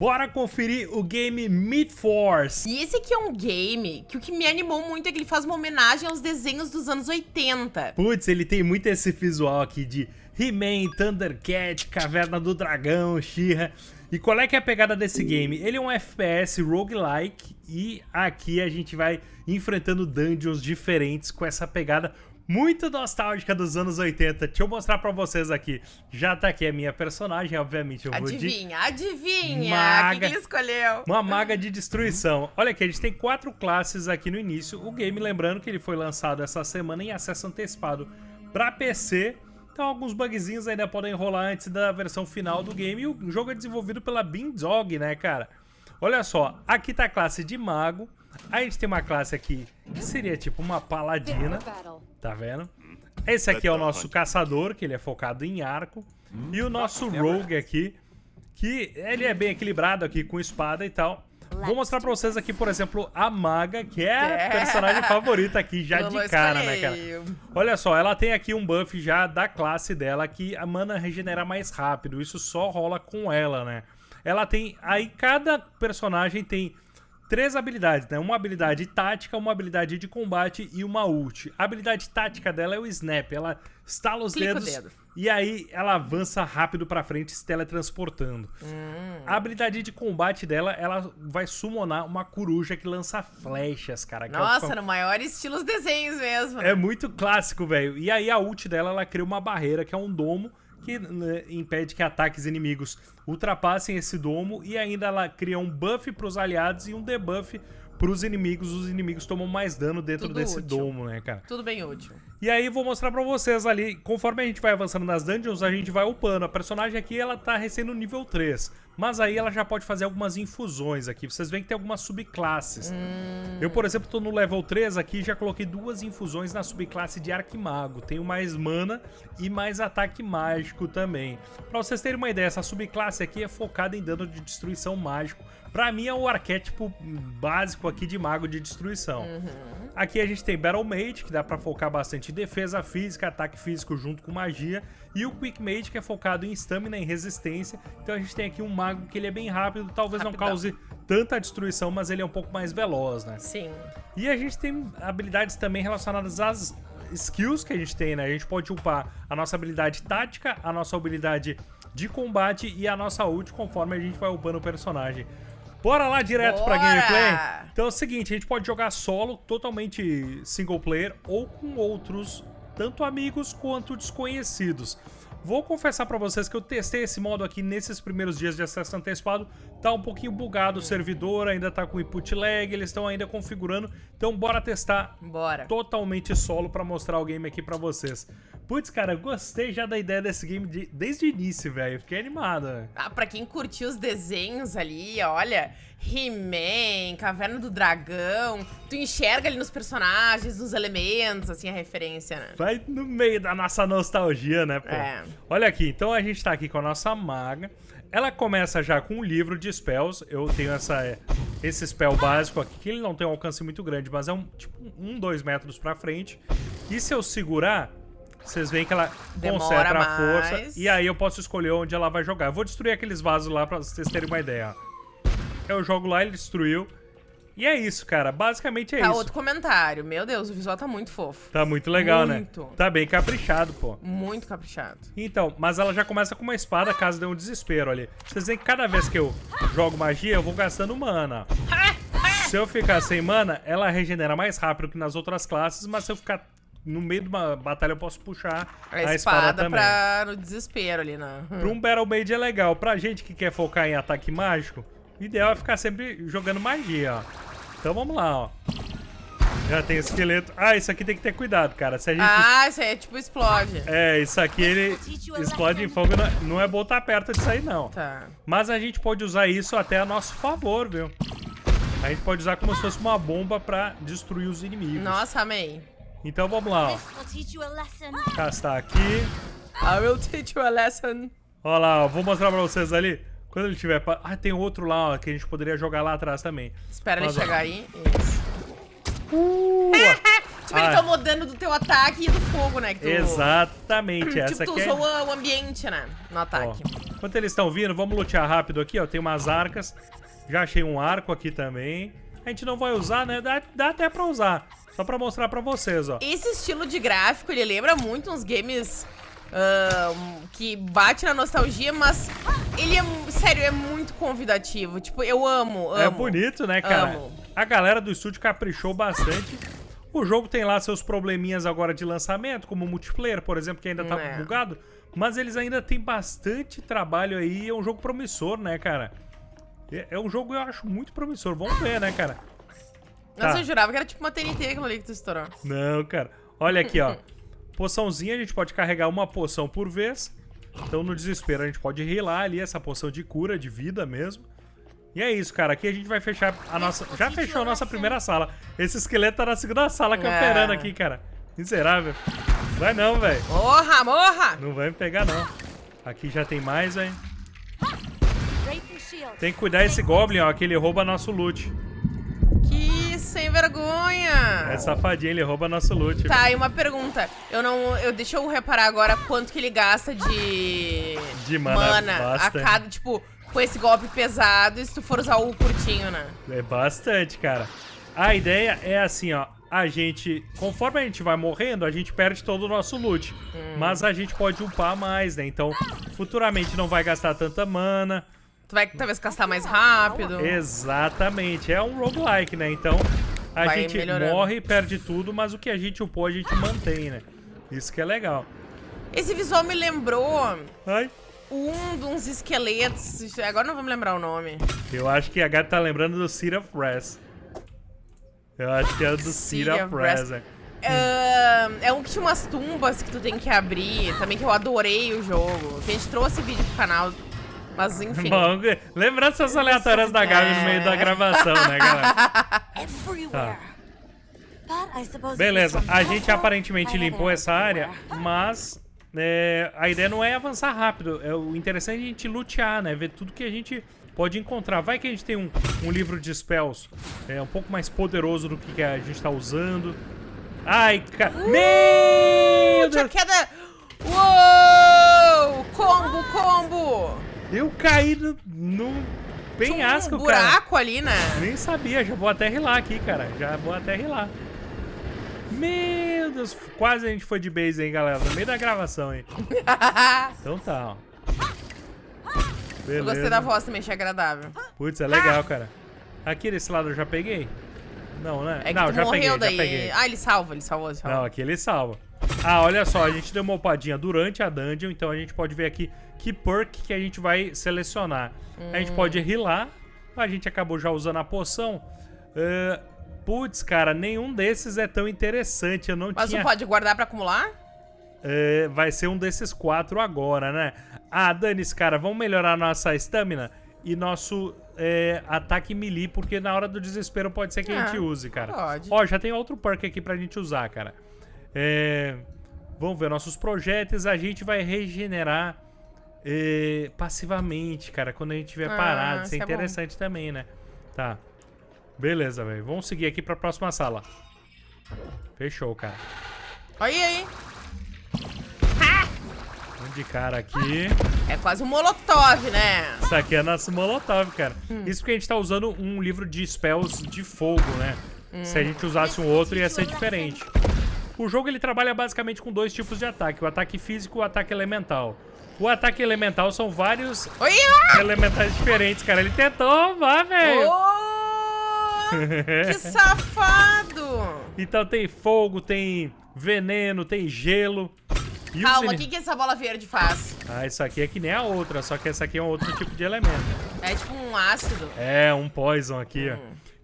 Bora conferir o game Meat Force. E esse aqui é um game que o que me animou muito é que ele faz uma homenagem aos desenhos dos anos 80. Putz, ele tem muito esse visual aqui de He-Man, Thundercat, Caverna do Dragão, She-Ra. E qual é que é a pegada desse game? Ele é um FPS roguelike e aqui a gente vai enfrentando dungeons diferentes com essa pegada muito nostálgica dos anos 80. Deixa eu mostrar pra vocês aqui. Já tá aqui a minha personagem, obviamente. Eu adivinha, vou de... adivinha. Maga... O que, que ele escolheu? Uma maga de destruição. Olha aqui, a gente tem quatro classes aqui no início. O game, lembrando que ele foi lançado essa semana em acesso antecipado pra PC. Então alguns bugzinhos ainda podem rolar antes da versão final do game. E o jogo é desenvolvido pela Beandog, né, cara? Olha só, aqui tá a classe de mago. A gente tem uma classe aqui que seria tipo uma paladina. Tá vendo? Esse aqui é o nosso caçador, que ele é focado em arco. E o nosso rogue aqui, que ele é bem equilibrado aqui com espada e tal. Vou mostrar pra vocês aqui, por exemplo, a Maga, que é a é. personagem favorita aqui, já de cara, né, cara? Olha só, ela tem aqui um buff já da classe dela, que a mana regenera mais rápido. Isso só rola com ela, né? Ela tem... Aí cada personagem tem três habilidades, né? Uma habilidade tática, uma habilidade de combate e uma ult. A habilidade tática dela é o snap, ela estala os Clica dedos dedo. e aí ela avança rápido pra frente se teletransportando. Hum. A habilidade de combate dela, ela vai summonar uma coruja que lança flechas, cara. Nossa, é no maior estilo os desenhos mesmo. É muito clássico, velho. E aí a ult dela, ela cria uma barreira que é um domo que né, impede que ataques inimigos ultrapassem esse domo e ainda ela cria um buff para os aliados e um debuff para os inimigos. Os inimigos tomam mais dano dentro Tudo desse útil. domo, né, cara? Tudo bem útil. E aí vou mostrar pra vocês ali, conforme a gente vai avançando nas dungeons, a gente vai upando. A personagem aqui, ela tá recém no nível 3, mas aí ela já pode fazer algumas infusões aqui. Vocês veem que tem algumas subclasses. Hum. Eu, por exemplo, tô no level 3 aqui já coloquei duas infusões na subclasse de Arquimago. Tenho mais mana e mais ataque mágico também. Pra vocês terem uma ideia, essa subclasse aqui é focada em dano de destruição mágico. Pra mim é o arquétipo básico aqui de mago de destruição. Uhum. Aqui a gente tem Battle Mage, que dá pra focar bastante defesa física, ataque físico junto com magia. E o Quick Mage, que é focado em stamina e resistência. Então a gente tem aqui um mago que ele é bem rápido, talvez Rapidão. não cause tanta destruição, mas ele é um pouco mais veloz, né? Sim. E a gente tem habilidades também relacionadas às skills que a gente tem, né? A gente pode upar a nossa habilidade tática, a nossa habilidade de combate e a nossa ult conforme a gente vai upando o personagem. Bora lá direto Bora! pra gameplay? Então é o seguinte, a gente pode jogar solo, totalmente single player, ou com outros, tanto amigos quanto desconhecidos. Vou confessar pra vocês que eu testei esse modo aqui nesses primeiros dias de acesso antecipado. Tá um pouquinho bugado o servidor, ainda tá com input lag, eles estão ainda configurando. Então bora testar bora. totalmente solo pra mostrar o game aqui pra vocês. Putz, cara, gostei já da ideia desse game de, desde o início, velho. Fiquei animado. Ah, pra quem curtiu os desenhos ali, olha, He-Man, Caverna do Dragão, tu enxerga ali nos personagens, nos elementos, assim, a referência, né? Vai no meio da nossa nostalgia, né, pô? É. Olha aqui, então a gente tá aqui com a nossa maga. Ela começa já com um livro de spells. Eu tenho essa, esse spell básico aqui, que ele não tem um alcance muito grande, mas é um, tipo, um, dois metros pra frente. E se eu segurar, vocês veem que ela Demora concentra a força. E aí eu posso escolher onde ela vai jogar. Eu vou destruir aqueles vasos lá pra vocês terem uma ideia. Eu jogo lá, ele destruiu. E é isso, cara. Basicamente é tá, isso. outro comentário. Meu Deus, o visual tá muito fofo. Tá muito legal, né? muito. né? Tá bem caprichado, pô. Muito caprichado. Então, mas ela já começa com uma espada caso dê um desespero ali. Vocês veem que cada vez que eu jogo magia, eu vou gastando mana. Se eu ficar sem mana, ela regenera mais rápido que nas outras classes, mas se eu ficar no meio de uma batalha eu posso puxar a, a espada, espada também. pra no desespero ali, né? Pra um Battle Mage é legal. Pra gente que quer focar em ataque mágico, o ideal é ficar sempre jogando magia, ó. Então vamos lá, ó. Já tem esqueleto. Ah, isso aqui tem que ter cuidado, cara. Se a gente... Ah, isso aí é tipo explode. É, isso aqui ele explode em fogo. Não é bom estar perto disso aí, não. Tá. Mas a gente pode usar isso até a nosso favor, viu? A gente pode usar como se fosse uma bomba pra destruir os inimigos. Nossa, amei. Então vamos lá, ó. Castar aqui. I will teach you a lesson. Olha lá, ó. Vou mostrar pra vocês ali. Quando ele tiver... Ah, tem outro lá, ó, que a gente poderia jogar lá atrás também. Espera Mas, ele chegar ó. aí. Isso. Uh! tipo, ah. ele tomou dano do teu ataque e do fogo, né? Tu... Exatamente, tipo, essa tu aqui é usou é... o ambiente, né? No ataque. Ó. Enquanto eles estão vindo, vamos lutear rápido aqui, ó. Tem umas arcas. Já achei um arco aqui também. A gente não vai usar, né? Dá, dá até pra usar. Só pra mostrar pra vocês, ó. Esse estilo de gráfico, ele lembra muito uns games uh, que bate na nostalgia, mas ele é, sério, é muito convidativo. Tipo, eu amo, amo. É bonito, né, cara? Amo. A galera do estúdio caprichou bastante. O jogo tem lá seus probleminhas agora de lançamento, como o multiplayer, por exemplo, que ainda tá É. bugado. Mas eles ainda têm bastante trabalho aí. É um jogo promissor, né, cara? É é um jogo, eu acho, muito promissor. Vamos ver, né, cara? Nossa, Tá. eu jurava que era tipo uma TNT aquilo ali que tu estourou. Não, cara. Olha aqui, ó. Poçãozinha, a gente pode carregar uma poção por vez. Então, no desespero, a gente pode rilar ali essa poção de cura, de vida mesmo. E é isso, cara. Aqui a gente vai fechar a nossa... Já fechou a nossa primeira sala. Esse esqueleto tá na segunda sala camperando É. aqui, cara. Miserável. Vai não, velho. Morra, morra! Não vai me pegar, não. Aqui já tem mais, velho. Tem que cuidar esse Goblin, ó, que ele rouba nosso loot. Vergonha! É safadinho, ele rouba nosso loot. Tá, e uma pergunta. Eu não. Eu, deixa eu reparar agora quanto que ele gasta de. De mana, a bastante. cada, tipo, com esse golpe pesado, e se tu for usar o curtinho, né? É bastante, cara. A ideia é assim, ó. A gente, conforme a gente vai morrendo, a gente perde todo o nosso loot. Mas a gente pode upar mais, né? Então, futuramente não vai gastar tanta mana. Tu vai talvez gastar mais rápido. Exatamente. É um roguelike, né? Então, a Vai gente melhorando. morre e perde tudo, mas o que a gente upou, a gente mantém, né? Isso que é legal. Esse visual me lembrou Ai, um de uns esqueletos. Agora não vamos lembrar o nome. eu acho que a gata tá lembrando do Seed of Rest. Eu acho que é do Rest. Rest. né? Ah, é um que tinha umas tumbas que tu tem que abrir. Também que eu adorei o jogo. Que a gente trouxe vídeo pro canal. Mas enfim. Bom, lembranças aleatórias da Gabi no meio da gravação, né, galera? Everywhere. But I suppose it Beleza, a gente aparentemente limpou essa área, mas é, a ideia não é avançar rápido. É, o interessante é a gente lutear, né? Ver tudo que a gente pode encontrar. Vai que a gente tem um, um livro de spells é, um pouco mais poderoso do que, a gente tá usando. Ai, cara. Meu Tinha Deus! queda. Uou! Combo, combo! Eu caí no, no penhasco, um cara. buraco ali, né? Nem sabia, já vou até rilar aqui, cara. Já vou até rilar. Meu Deus, quase a gente foi de base, hein, galera. No meio da gravação, hein. Então tá, ó. Eu gostei da voz também, achei agradável. Putz, é legal, cara. Aqui desse lado eu já peguei? Não, né? É que Não, já morreu peguei, daí. já peguei. Ah, ele salva, ele salvou, ele salvou. Não, aqui ele salva. Ah, olha só, a gente deu uma upadinha durante a dungeon, então a gente pode ver aqui que perk que a gente vai selecionar. A gente Hum. pode rilar, a gente acabou já usando a poção. Ah, Putz, cara, nenhum desses é tão interessante, eu não Mas tinha... tu pode guardar pra acumular? É, vai ser um desses quatro agora, né? Ah, dane-se, cara, vamos melhorar nossa estamina e nosso é, ataque melee, porque na hora do desespero pode ser que a Ah, gente use, cara. pode. Ó, já tem outro perk aqui pra gente usar, cara. É, vamos ver nossos projéteis, a gente vai regenerar é, passivamente, cara, quando a gente estiver Ah, parado. Isso é é bom. interessante também, né? Tá. Beleza, velho. Vamos seguir aqui pra próxima sala. Fechou, cara. Olha aí. Um de cara aqui. É quase um molotov, né? Isso aqui é nosso Molotov, cara. Hum. Isso porque a gente tá usando um livro de spells de fogo, né? Se a Hum. gente usasse um outro, ia ser diferente. O jogo ele trabalha basicamente com dois tipos de ataque: o ataque físico e o ataque elemental. O ataque elemental são vários elementais diferentes, cara. Ele tentou, vá, velho. Oh, que safado! Então tem fogo, tem veneno, tem gelo. E Calma, o que, que essa bola verde faz? Ah, isso aqui é que nem a outra, só que essa aqui é um outro tipo de elemento. É tipo um ácido. É, um poison aqui, ó.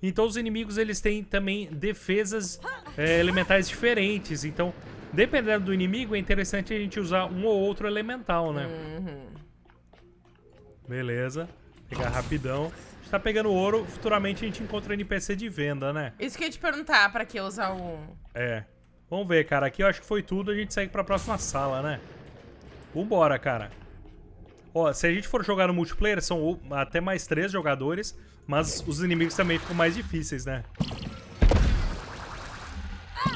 Então os inimigos, eles têm também defesas é, elementais diferentes. Então, dependendo do inimigo, é interessante a gente usar um ou outro elemental, né? Uhum. Beleza. Pegar rapidão. A gente tá pegando ouro, futuramente a gente encontra NPC de venda, né? Isso que eu ia te perguntar, pra que usar o... É. Vamos ver, cara. Aqui eu acho que foi tudo. A gente segue pra próxima sala, né? Vambora, cara. Ó, se a gente for jogar no multiplayer, são até mais três jogadores. Mas os inimigos também ficam mais difíceis, né?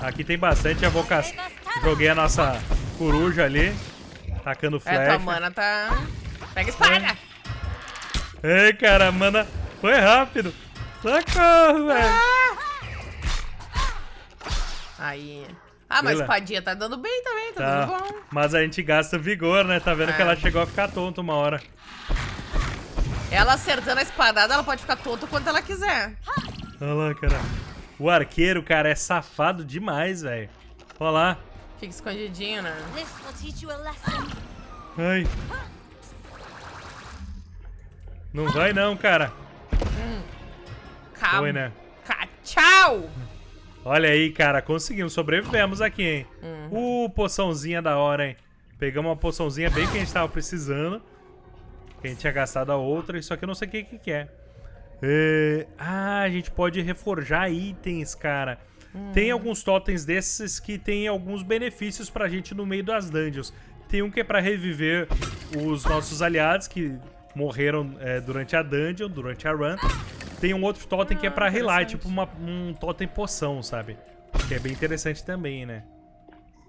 Aqui tem bastante avocação. Joguei a nossa coruja ali. Tacando É, tua flecha. mana tá... Pega a espada. Ei, cara, mana. Foi rápido. Socorro, velho. Aí. Ah, mas a Bela. espadinha tá dando bem também, tá, Tá. dando bom. Mas a gente gasta vigor, né? Tá vendo que É. ela chegou a ficar tonta uma hora. Ela acertando a espadada, ela pode ficar tonta quanto ela quiser. Olha lá, cara. O arqueiro, cara, é safado demais, velho. Olha lá. Fica escondidinho, né? Ai. Não vai não, cara. Calma. Foi, né? Ca- Tchau! Olha aí, cara, conseguimos, sobrevivemos aqui, hein? Uhum. Uh, poçãozinha da hora, hein? Pegamos uma poçãozinha bem que a gente tava precisando. Que a gente tinha gastado a outra, só que eu não sei o que que, é. É, Ah, a gente pode reforjar itens, cara. Hum. Tem alguns totens desses que tem alguns benefícios pra gente no meio das dungeons. Tem um que é pra reviver os nossos aliados que morreram é, durante a dungeon, durante a run. Tem um outro totem que é Ah, pra relar, interessante. tipo uma- um totem poção, sabe? Que é bem interessante também, né?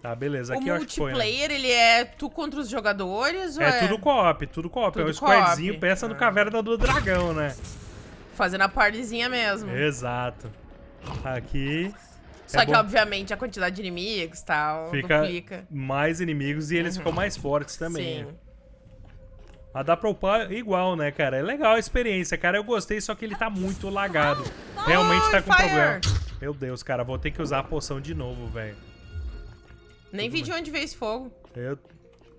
Tá, beleza. o Aqui acho que foi, né? multiplayer, ele é tu contra os jogadores ou É tudo co-op, tudo co-op. é um squadzinho, peça no Ah. Caverna do Dragão, né? fazendo a partezinha mesmo? Exato. Aqui Só é que, bom. obviamente, a quantidade de inimigos e tal fica duplica. mais inimigos e eles ficam mais fortes também. Sim. né? Mas dá pra upar igual, né, cara? É legal a experiência, cara. Eu gostei, só que ele tá muito lagado. Realmente tá com Fire! problema. Meu Deus, cara, vou ter que usar a poção de novo, velho. Nem vi de onde veio esse fogo. Eu,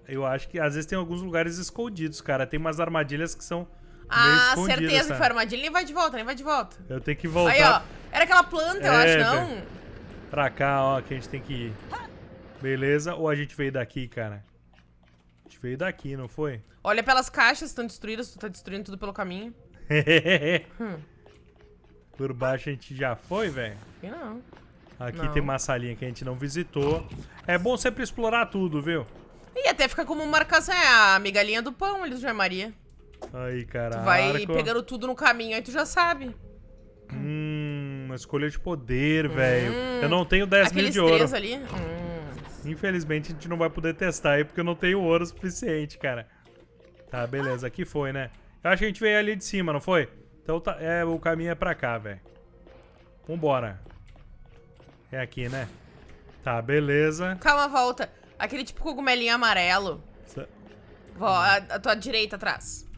eu acho que às vezes tem alguns lugares escondidos, cara. Tem umas armadilhas que são Ah, certeza que sabe? foi armadilha. Nem vai de volta, nem vai de volta. Eu tenho que voltar Aí, ó. Era aquela planta, eu É, acho, não? pra cá, ó, que a gente tem que ir. Beleza? Ou a gente veio daqui, cara? A gente veio daqui, não foi? Olha pelas caixas, estão destruídas. Tu tá destruindo tudo pelo caminho. Hum. Por baixo a gente já foi, velho? Não. Aqui Não. tem uma salinha que a gente não visitou. É bom sempre explorar tudo, viu? E até fica como marcação. É a migalhinha do pão do João Maria. Aí, cara. Tu vai pegando tudo no caminho, aí tu já sabe. Hum, uma escolha de poder, velho. Eu não tenho 10 mil Hum. Aqueles de ouro. três ali. Hum. Infelizmente a gente não vai poder testar aí porque eu não tenho ouro suficiente, cara. Tá, beleza. Aqui foi, né? Eu acho que a gente veio ali de cima, não foi? Então tá, é, o caminho é pra cá, velho. Vambora. É aqui, né? Tá, beleza. Calma, volta. Aquele tipo cogumelinho amarelo. Sa- Vo- a, a tua direita atrás.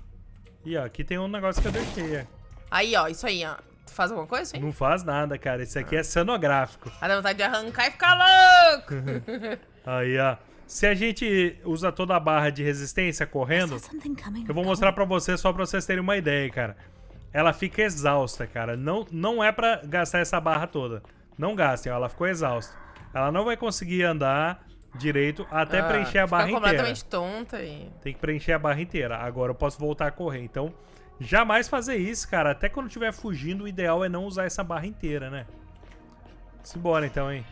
Ih, ó, aqui tem um negócio que eu deixei. é. Aí, ó, isso aí, ó. Tu faz alguma coisa, hein? Não faz nada, cara. Esse aqui é cenográfico. Aí dá vontade de arrancar e ficar louco. Aí, ó. Se a gente usa toda a barra de resistência correndo, eu vou mostrar pra vocês só pra vocês terem uma ideia, cara. Ela fica exausta, cara. Não, não é pra gastar essa barra toda. Não gastem, ó. Ela ficou exausta. Ela não vai conseguir andar direito até Ah, preencher a barra inteira. completamente tonta e... Tem que preencher a barra inteira. Agora eu posso voltar a correr. Então, jamais fazer isso, cara. Até quando estiver fugindo, o ideal é não usar essa barra inteira, né? Simbora então, hein?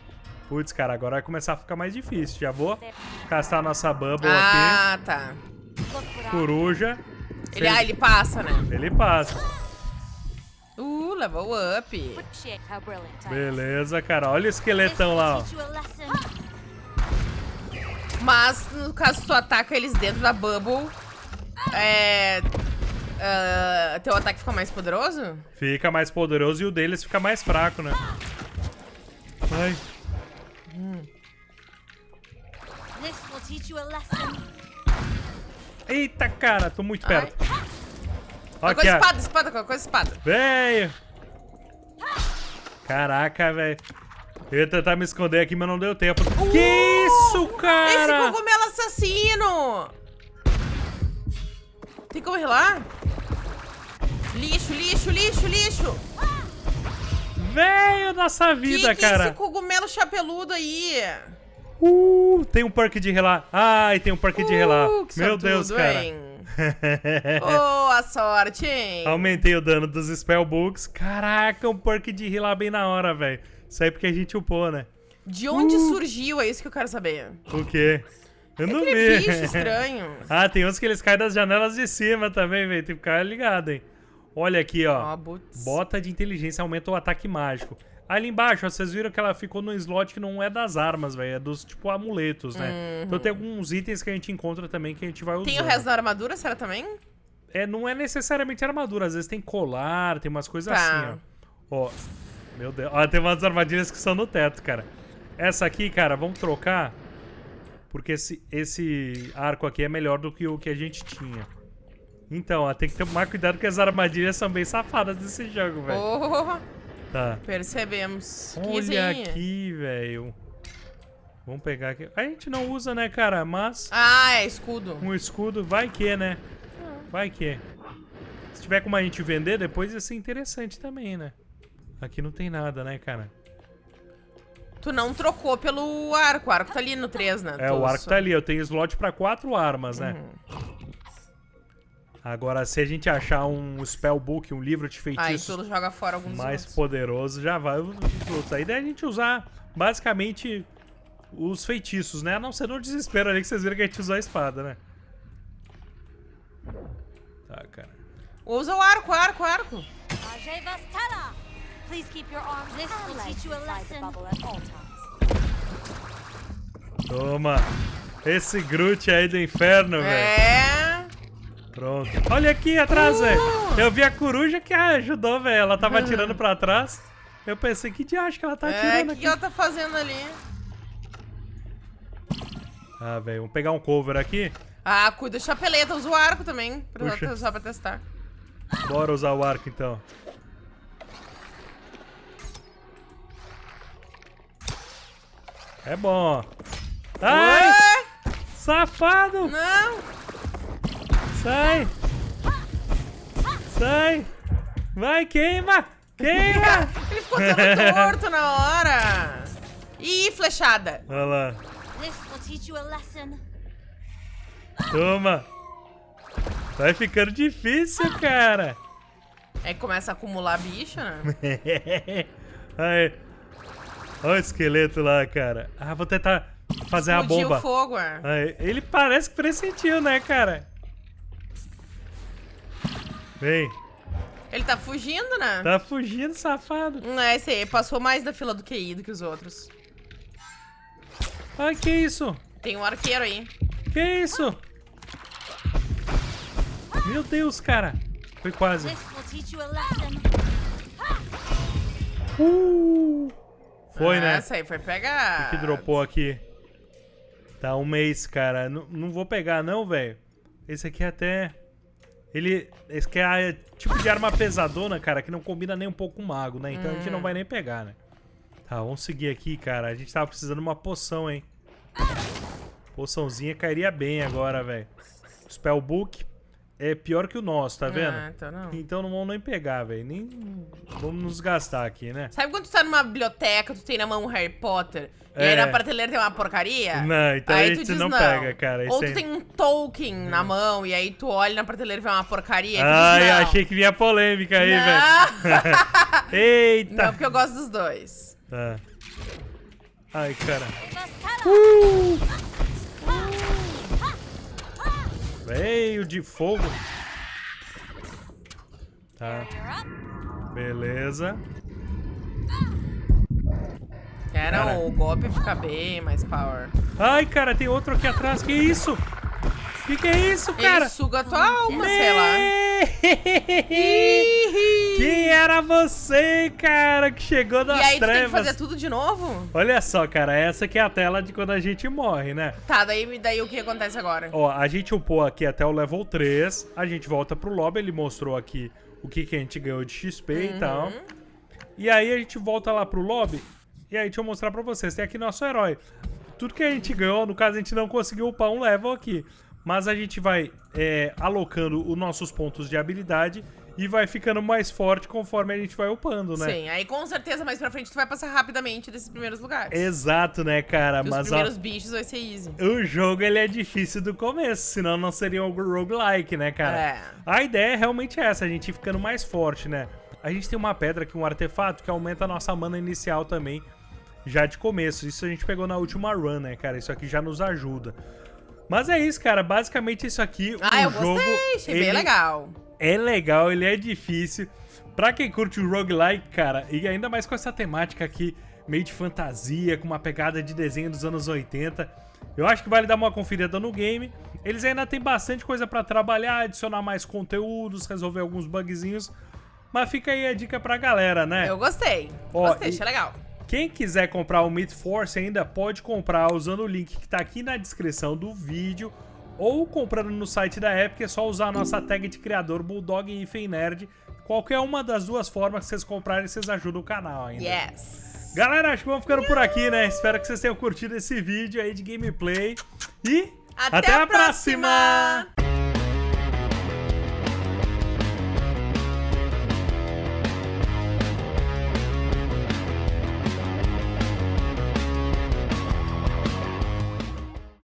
Putz, cara, agora vai começar a ficar mais difícil. Já vou castar a nossa Bubble Ah, tá. Aqui. I Coruja. Ele, ah, ele passa, né? Ele passa. Uh, level up. Beleza, cara. Olha o esqueletão lá, ó. Mas, no caso, tu ataca eles dentro da bubble, é... ah, teu ataque fica mais poderoso? Fica mais poderoso e o deles fica mais fraco, né? Ai. Lesson. Eita, cara. Tô muito Ai. perto. Qualquer Aqui, coisa, ó. espada, espada, qualquer coisa, espada. Velho! Caraca, velho. Eu ia tentar me esconder aqui, mas não deu tempo. que isso, Esse cara? cogumelo assassino! Tem como ir lá? Lixo, lixo, lixo, lixo! Velho nossa vida, que que é cara. esse cogumelo chapeludo aí? Uh, tem um perk de relar. Ai, tem um perk de relar. Uh, Meu Deus, sortudo, cara. hein? Oh, a sorte, hein? Aumentei o dano dos spellbooks. Caraca, um perk de relar bem na hora, velho. Isso aí porque a gente upou, né? De onde Uh. surgiu? É isso que eu quero saber. O quê? Eu não vi. bicho estranho. ah, tem uns que eles caem das janelas de cima também, velho. Tem que ficar ligado, hein? Olha aqui, ó. Boots. Bota de inteligência aumenta o ataque mágico. Ali embaixo, ó, vocês viram que ela ficou num slot que não é das armas, velho. É dos, tipo, amuletos, né? Então tem alguns itens que a gente encontra também que a gente vai usar. Tem o resto da armadura, será também? É, não é necessariamente armadura. Às vezes tem colar, tem umas coisas Tá. assim, ó. Ó, meu Deus. Ó, tem umas armadilhas que são no teto, cara. Essa aqui, cara, vamos trocar. Porque esse, esse arco aqui é melhor do que o que a gente tinha. Então, ó, tem que tomar cuidado que as armadilhas são bem safadas desse jogo, velho. Oh, Tá. percebemos. Olha aqui, velho. Vamos pegar aqui. A gente não usa, né, cara? Mas Ah, é escudo. um escudo, vai que, né? Vai que. Se tiver como a gente vender, depois ia ser interessante também, né? Aqui não tem nada, né, cara? Tu não trocou pelo arco. O arco tá ali no 3, né? É, o arco tá ali. Eu tenho slot pra quatro armas, né? Uhum. Agora, se a gente achar um spellbook, um livro de feitiços tu joga fora alguns mais outros. poderoso, já vai os outros. A ideia é a gente usar, basicamente, os feitiços, né? A não ser no desespero ali que vocês viram que a gente usou a espada, né? Tá, cara. Usa o arco, arco, arco. Ajay Vastana! Please keep your arms This will teach you a lesson. at all times. Toma. Esse Groot aí do inferno, velho. É. Pronto. Olha aqui atrás, velho. Eu vi a coruja que ajudou, velho. Ela tava atirando pra trás. Eu pensei, que diacho que ela tá É, o atirando que, aqui? que ela tá fazendo ali? Ah, velho. Vamos pegar um cover aqui. Ah, cuida da chapeleta, usa o arco também. Pra Puxa. usar pra testar. Bora usar o arco, então. É bom. Ai, Ué? safado! Não! Sai! Sai! Vai, queima! Queima! Ele ficou todo torto na hora. Ih, flechada. Olha lá. This will teach you a lesson. Toma! Vai ficando difícil, cara! Aí começa a acumular bicho, né? Aí. Olha o esqueleto lá, cara. Ah, vou tentar fazer a bomba. o fogo, é. Aí, ele parece que pressentiu, né, cara? Vem. Ele tá fugindo, né? Tá fugindo, safado. Não é esse aí, passou mais da fila do QI do que os outros. Ai, que isso? Tem um arqueiro aí. Que isso? Meu Deus, cara. Foi quase. Uh! Foi, né? Essa aí foi pegar. que dropou aqui. Tá, um mês, cara. N não vou pegar, não, velho. Esse aqui é até... Ele... Esse aqui é tipo de arma pesadona, cara, que não combina nem um pouco com o mago, né? Então a gente não vai nem pegar, né? Tá, vamos seguir aqui, cara. A gente tava precisando de uma poção, hein? Poçãozinha cairia bem agora, velho. Spellbook é pior que o nosso, tá vendo? Ah, então não. Então não vamos nem pegar, velho. Nem vamos nos gastar aqui, né? Sabe quando tu tá numa biblioteca, tu tem na mão um Harry Potter, e É. aí na prateleira tem uma porcaria? Não, então aí a tu diz não pega, cara. Ou tu aí- tem um Tolkien na mão, e aí tu olha na prateleira e vê uma porcaria, e não. achei que vinha polêmica aí, velho. Não, Eita! não, porque eu gosto dos dois. Tá. Ai, cara. Uh! Veio de fogo. Tá, beleza. Era Cara. o golpe fica bem mais power. Ai, cara, tem outro aqui atrás. Que isso? Que que é isso, cara? Ele suga a tua alma, sei lá. Quem era você, cara, que chegou das E aí tu tem que trevas? fazer tudo de novo? Olha só, cara, essa aqui é a tela de quando a gente morre, né? Tá, daí, daí o que acontece agora? Ó, a gente upou aqui até o level 3, a gente volta pro lobby, ele mostrou aqui o que, que a gente ganhou de XP e tal. Uhum. E aí a gente volta lá pro lobby, e aí deixa eu mostrar pra vocês, tem aqui nosso herói. Tudo que a gente ganhou, no caso a gente não conseguiu upar um level aqui, mas a gente vai é, alocando os nossos pontos de habilidade e vai ficando mais forte conforme a gente vai upando, né? Sim, aí com certeza mais pra frente tu vai passar rapidamente desses primeiros lugares. Exato, né, cara? Os Mas ó, primeiros bichos vai ser easy. o jogo ele é difícil do começo, senão não seria um roguelike, né, cara? É. A ideia é realmente essa, a gente ir ficando mais forte, né? A gente tem uma pedra aqui, um artefato, que aumenta a nossa mana inicial também, já de começo. Isso a gente pegou na última run, né, cara? Isso aqui já nos ajuda. Mas é isso, cara. Basicamente isso aqui, Ah, o eu jogo... gostei, achei bem ele legal. É legal, ele é difícil. Pra quem curte o roguelike, cara, e ainda mais com essa temática aqui, meio de fantasia, com uma pegada de desenho dos anos 80, eu acho que vale dar uma conferida no game. Eles ainda tem bastante coisa pra trabalhar, adicionar mais conteúdos, resolver alguns bugzinhos, mas fica aí a dica pra galera, né? Eu gostei. Ó, gostei, achei legal. Quem quiser comprar o Meat Force ainda pode comprar usando o link que tá aqui na descrição do vídeo ou comprando no site da Epic, é só usar a nossa tag de criador Bulldog e Nerd. Qualquer uma das duas formas que vocês comprarem, vocês ajudam o canal ainda. Yes. Galera, acho que vamos ficando por aqui, né? Espero que vocês tenham curtido esse vídeo aí de gameplay. E Até a próxima!